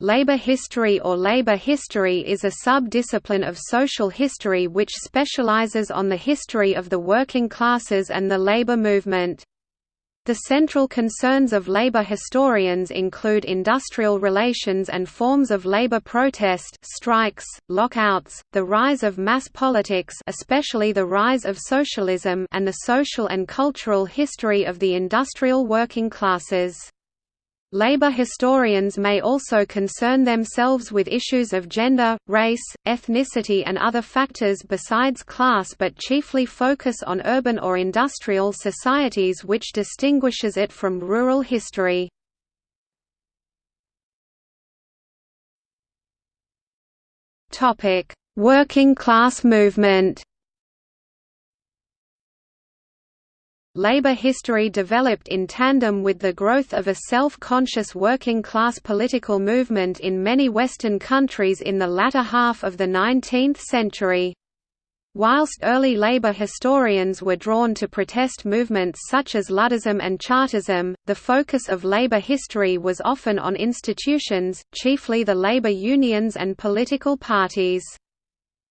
Labor history or labor history is a sub-discipline of social history which specializes on the history of the working classes and the labor movement. The central concerns of labor historians include industrial relations and forms of labor protest strikes, lockouts, the rise of mass politics especially the rise of socialism and the social and cultural history of the industrial working classes. Labor historians may also concern themselves with issues of gender, race, ethnicity and other factors besides class but chiefly focus on urban or industrial societies which distinguishes it from rural history. Working class movement labor history developed in tandem with the growth of a self-conscious working-class political movement in many Western countries in the latter half of the 19th century. Whilst early labor historians were drawn to protest movements such as Luddism and Chartism, the focus of labor history was often on institutions, chiefly the labor unions and political parties.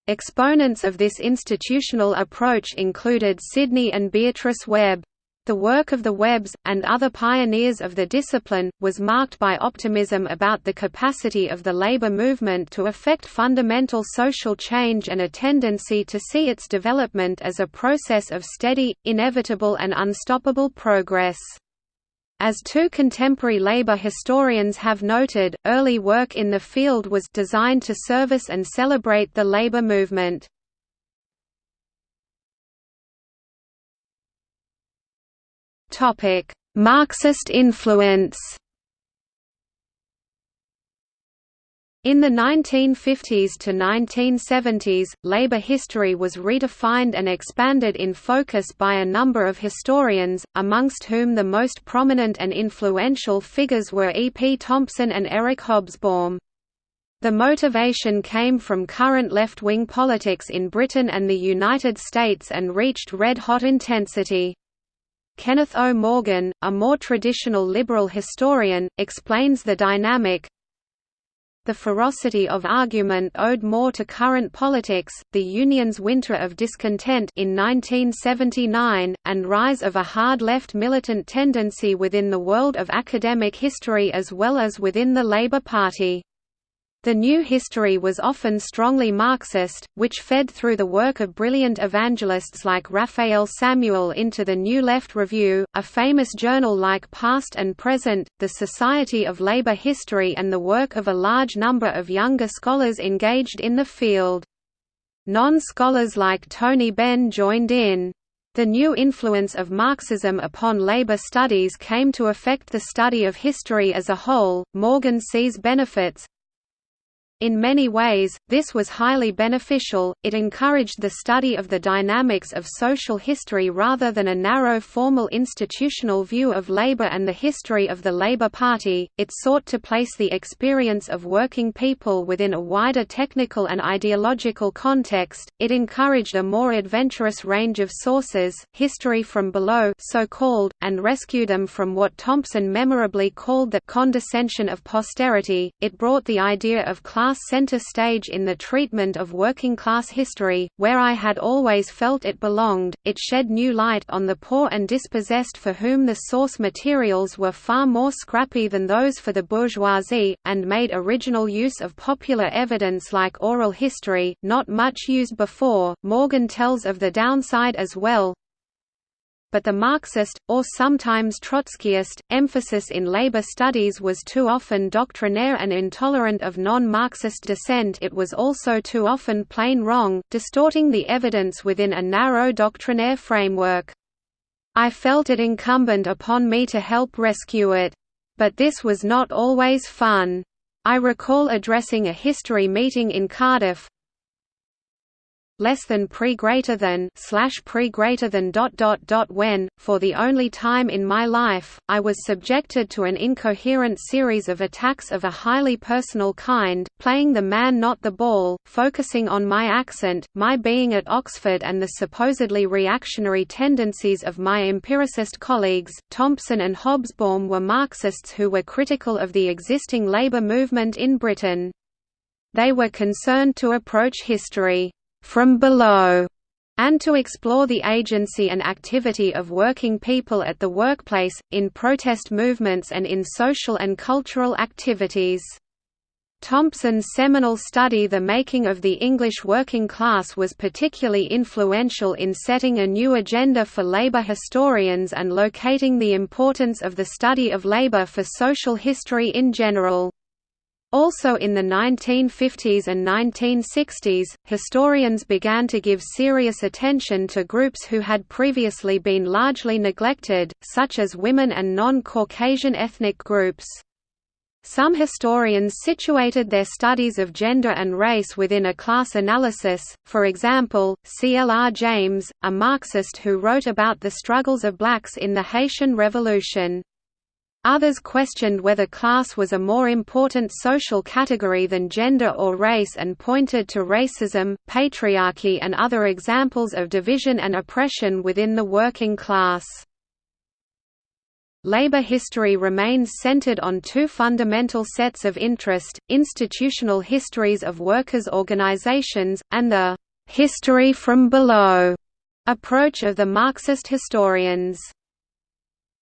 Exponents of this institutional approach included Sidney and Beatrice Webb. The work of the Webbs, and other pioneers of the discipline, was marked by optimism about the capacity of the labor movement to effect fundamental social change and a tendency to see its development as a process of steady, inevitable and unstoppable progress. As two contemporary labor historians have noted, early work in the field was designed to service and celebrate the labor movement. Marxist influence In the 1950s to 1970s, labor history was redefined and expanded in focus by a number of historians, amongst whom the most prominent and influential figures were E. P. Thompson and Eric Hobsbawm. The motivation came from current left-wing politics in Britain and the United States and reached red-hot intensity. Kenneth O. Morgan, a more traditional liberal historian, explains the dynamic, the ferocity of argument owed more to current politics, the Union's winter of discontent in 1979, and rise of a hard left militant tendency within the world of academic history as well as within the Labour Party. The new history was often strongly Marxist, which fed through the work of brilliant evangelists like Raphael Samuel into the New Left Review, a famous journal like Past and Present, the Society of Labor History and the work of a large number of younger scholars engaged in the field. Non-scholars like Tony Benn joined in. The new influence of Marxism upon labor studies came to affect the study of history as a whole. Morgan sees benefits, in many ways, this was highly beneficial, it encouraged the study of the dynamics of social history rather than a narrow formal institutional view of labor and the history of the Labour Party, it sought to place the experience of working people within a wider technical and ideological context, it encouraged a more adventurous range of sources, history from below so called, and rescued them from what Thompson memorably called the condescension of posterity, it brought the idea of class class center stage in the treatment of working-class history, where I had always felt it belonged, it shed new light on the poor and dispossessed for whom the source materials were far more scrappy than those for the bourgeoisie, and made original use of popular evidence like oral history, not much used before. Morgan tells of the downside as well, but the Marxist, or sometimes Trotskyist, emphasis in labor studies was too often doctrinaire and intolerant of non-Marxist dissent it was also too often plain wrong, distorting the evidence within a narrow doctrinaire framework. I felt it incumbent upon me to help rescue it. But this was not always fun. I recall addressing a history meeting in Cardiff, less than pre greater than slash pre greater than dot dot dot when, for the only time in my life, I was subjected to an incoherent series of attacks of a highly personal kind, playing the man not the ball, focusing on my accent, my being at Oxford and the supposedly reactionary tendencies of my empiricist colleagues. Thompson and Hobsbawm were Marxists who were critical of the existing labour movement in Britain. They were concerned to approach history from below and to explore the agency and activity of working people at the workplace, in protest movements and in social and cultural activities. Thompson's seminal study The Making of the English Working Class was particularly influential in setting a new agenda for labor historians and locating the importance of the study of labor for social history in general. Also in the 1950s and 1960s, historians began to give serious attention to groups who had previously been largely neglected, such as women and non-Caucasian ethnic groups. Some historians situated their studies of gender and race within a class analysis, for example, C. L. R. James, a Marxist who wrote about the struggles of blacks in the Haitian Revolution. Others questioned whether class was a more important social category than gender or race and pointed to racism, patriarchy and other examples of division and oppression within the working class. Labor history remains centered on two fundamental sets of interest, institutional histories of workers' organizations, and the «history from below» approach of the Marxist historians.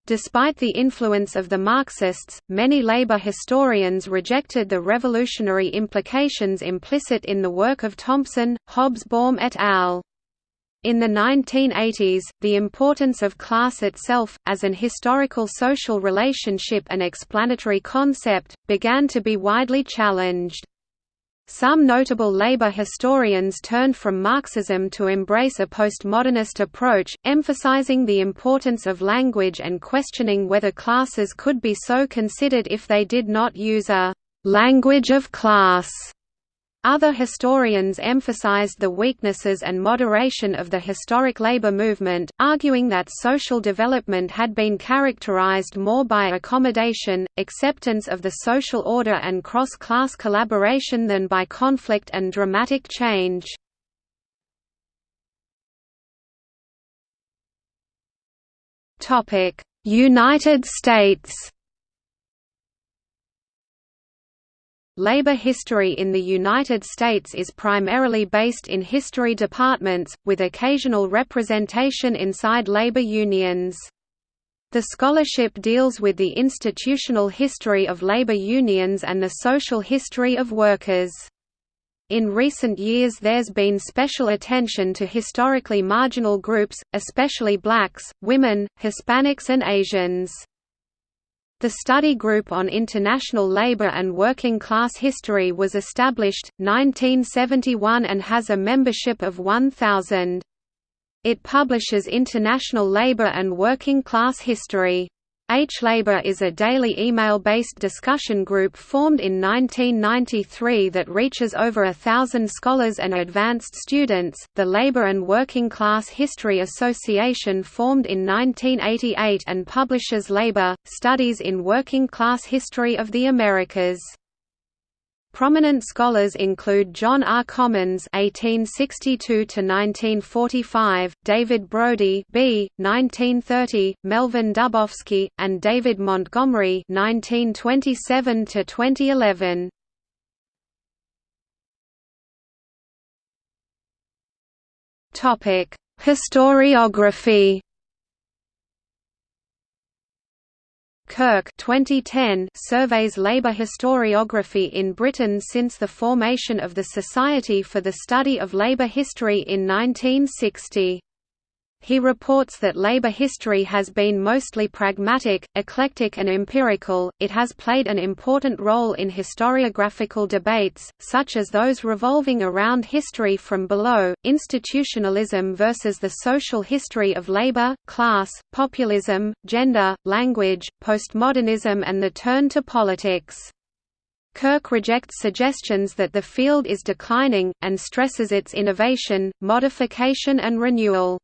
Despite the influence of the Marxists, many labor historians rejected the revolutionary implications implicit in the work of Thompson, Hobsbawm et al. In the 1980s, the importance of class itself, as an historical social relationship and explanatory concept, began to be widely challenged. Some notable labor historians turned from Marxism to embrace a postmodernist approach, emphasizing the importance of language and questioning whether classes could be so considered if they did not use a «language of class» Other historians emphasized the weaknesses and moderation of the historic labor movement, arguing that social development had been characterized more by accommodation, acceptance of the social order and cross-class collaboration than by conflict and dramatic change. United States Labor history in the United States is primarily based in history departments, with occasional representation inside labor unions. The scholarship deals with the institutional history of labor unions and the social history of workers. In recent years there's been special attention to historically marginal groups, especially blacks, women, Hispanics and Asians. The Study Group on International Labour and Working Class History was established, 1971 and has a membership of 1,000. It publishes international labour and working class history. H-Labor is a daily email-based discussion group formed in 1993 that reaches over a thousand scholars and advanced students. The Labor and Working Class History Association formed in 1988 and publishes labor, studies in working class history of the Americas. Prominent scholars include John R. Commons (1862–1945), David Brody (b. 1930), Melvin Dubofsky, and David Montgomery (1927–2011). Topic: Historiography. Kirk 2010 surveys labour historiography in Britain since the formation of the Society for the Study of Labour History in 1960. He reports that labor history has been mostly pragmatic, eclectic and empirical, it has played an important role in historiographical debates, such as those revolving around history from below, institutionalism versus the social history of labor, class, populism, gender, language, postmodernism and the turn to politics. Kirk rejects suggestions that the field is declining, and stresses its innovation, modification and renewal.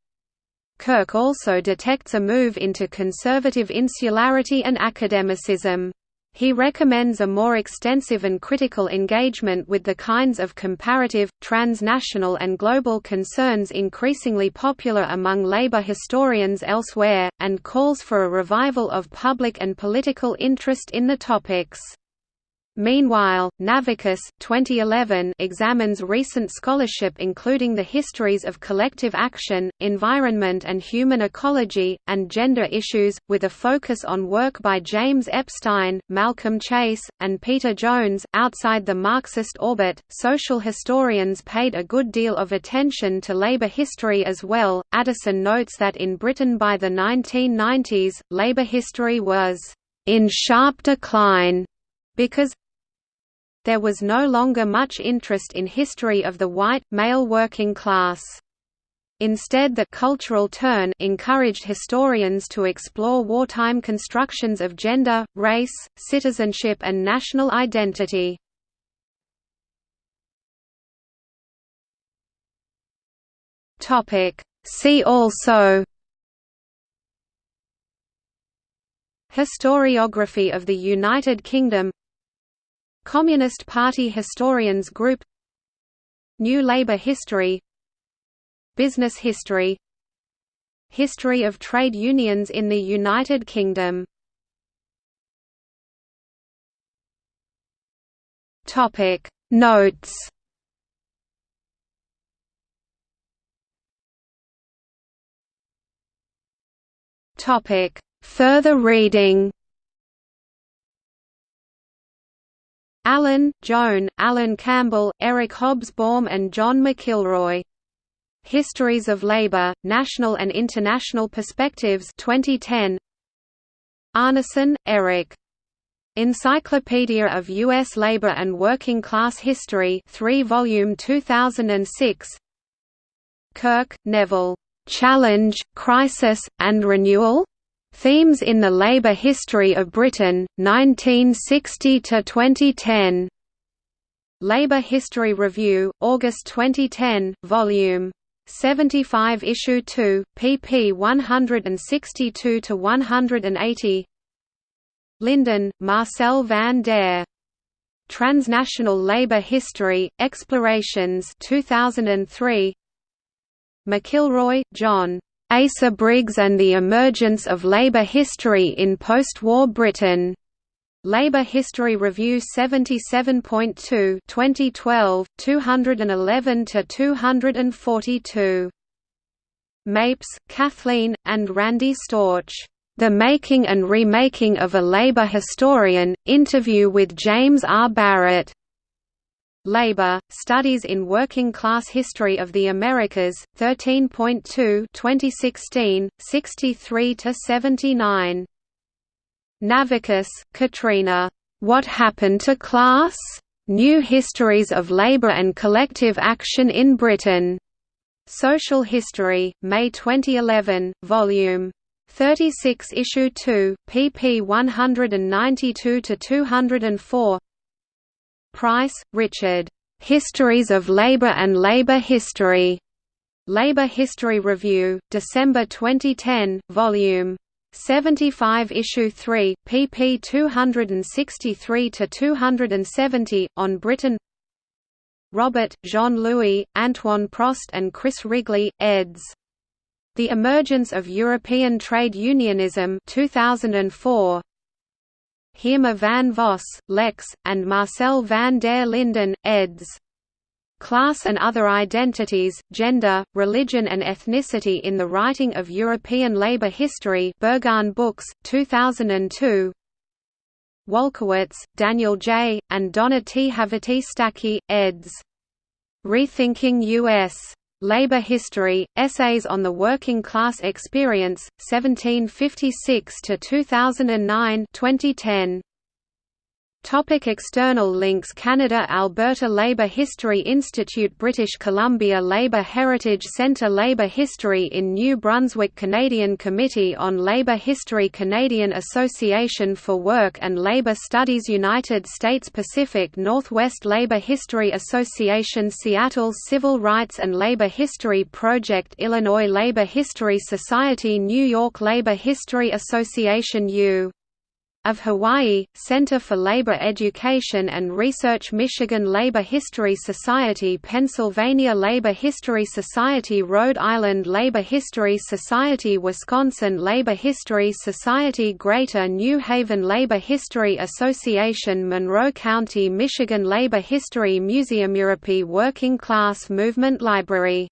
Kirk also detects a move into conservative insularity and academicism. He recommends a more extensive and critical engagement with the kinds of comparative, transnational and global concerns increasingly popular among labor historians elsewhere, and calls for a revival of public and political interest in the topics. Meanwhile, Navickas 2011 examines recent scholarship including the histories of collective action, environment and human ecology, and gender issues, with a focus on work by James Epstein, Malcolm Chase, and Peter Jones. Outside the Marxist orbit, social historians paid a good deal of attention to labor history as well. Addison notes that in Britain by the 1990s, labor history was in sharp decline because there was no longer much interest in history of the white, male working class. Instead the cultural turn encouraged historians to explore wartime constructions of gender, race, citizenship and national identity. See also Historiography of the United Kingdom Communist Party Historians Group New Labour History Business History History of trade unions in the United Kingdom Topic. Notes Topic. Further reading Allen, Joan, Alan Campbell, Eric Hobsbawm and John McIlroy. Histories of Labor, National and International Perspectives 2010. Arnesen, Eric. Encyclopedia of U.S. Labor and Working Class History 3 volume 2006 Kirk, Neville. Challenge, Crisis, and Renewal? Themes in the Labour History of Britain, 1960–2010. Labour History Review, August 2010, Vol. 75 Issue 2, pp 162–180 Linden, Marcel van der. Transnational Labour History, Explorations 2003 McIlroy, John. Asa Briggs and the Emergence of Labour History in Post-War Britain. Labour History Review 77.2 2012, 211–242. Mapes, Kathleen, and Randi Storch. The Making and Remaking of a Labour Historian, interview with James R. Barrett. Labor, Studies in Working Class History of the Americas, 13.2 2016, 63–79. Navickas, Katrina. What Happened to Class? New Histories of Labor and Collective Action in Britain. Social History, May 2011, Volume 36 Issue 2, pp 192–204 Price, Richard. Histories of Labor and Labor History. Labor History Review, December 2010, Volume 75 Issue 3, pp 263–270, on Britain Robert, Jean-Louis, Antoine Prost and Chris Wrigley, eds. The Emergence of European Trade Unionism 2004, Heerma van Vos, Lex, and Marcel van der Linden, eds. Class and Other Identities, Gender, Religion and Ethnicity in the Writing of European Labour History Berghahn Books, 2002 Walkowitz, Daniel J., and Donna T. Haverty-Stacke, eds. Rethinking U.S. Labor History, Essays on the Working Class Experience, 1756–2009 2010. Topic external links Canada Alberta Labour History Institute British Columbia Labour Heritage Centre Labour History in New Brunswick Canadian Committee on Labour History Canadian Association for Work and Labour Studies United States Pacific Northwest Labour History Association Seattle Civil Rights and Labour History Project Illinois Labour History Society New York Labour History Association U of Hawaii, Center for Labor Education and Research Michigan Labor History Society Pennsylvania Labor History Society Rhode Island Labor History Society Wisconsin Labor History Society Greater New Haven Labor History Association Monroe County Michigan Labor History Museum Europe Working Class Movement Library